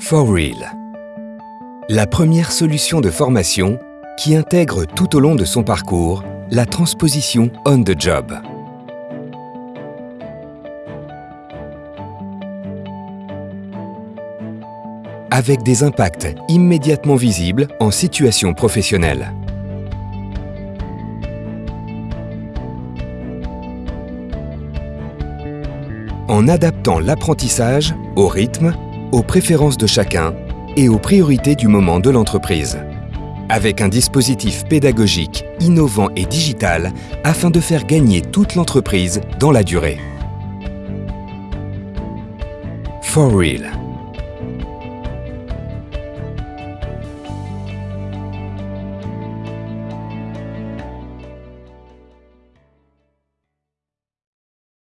For Real. La première solution de formation qui intègre tout au long de son parcours la transposition on the job. Avec des impacts immédiatement visibles en situation professionnelle. En adaptant l'apprentissage au rythme, aux préférences de chacun et aux priorités du moment de l'entreprise. Avec un dispositif pédagogique innovant et digital afin de faire gagner toute l'entreprise dans la durée. For Real